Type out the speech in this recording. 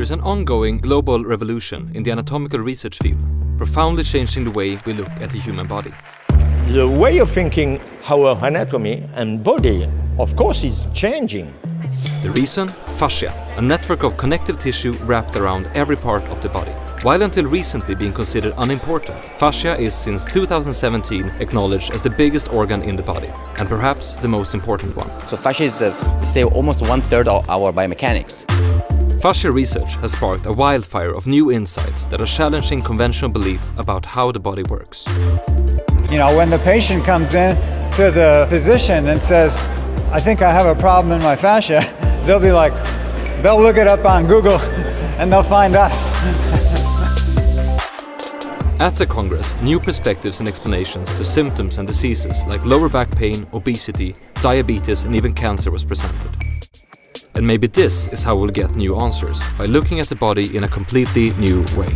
There's an ongoing global revolution in the anatomical research field, profoundly changing the way we look at the human body. The way of thinking our anatomy and body, of course, is changing. The reason? Fascia, a network of connective tissue wrapped around every part of the body. While until recently being considered unimportant, fascia is since 2017 acknowledged as the biggest organ in the body, and perhaps the most important one. So fascia is, uh, let's say, almost one third of our biomechanics. Fascia research has sparked a wildfire of new insights that are challenging conventional belief about how the body works. You know, when the patient comes in to the physician and says, I think I have a problem in my fascia, they'll be like, they'll look it up on Google and they'll find us. At the Congress, new perspectives and explanations to symptoms and diseases like lower back pain, obesity, diabetes and even cancer was presented. And maybe this is how we'll get new answers, by looking at the body in a completely new way.